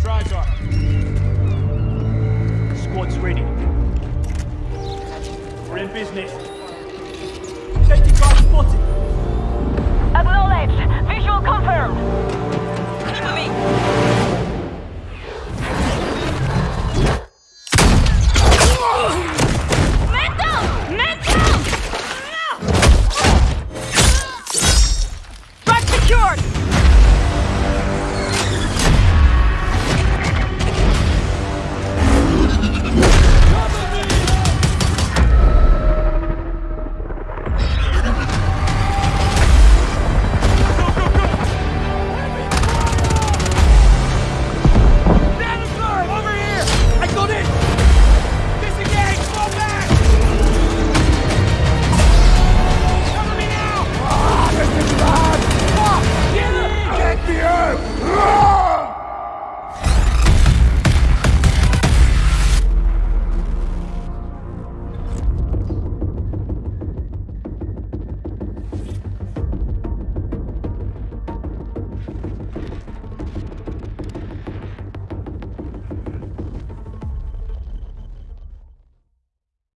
Drives are. Squad's ready. We're in business. Safety car spotted. Acknowledged. Visual confirmed. Cover me. Man down! Man secured!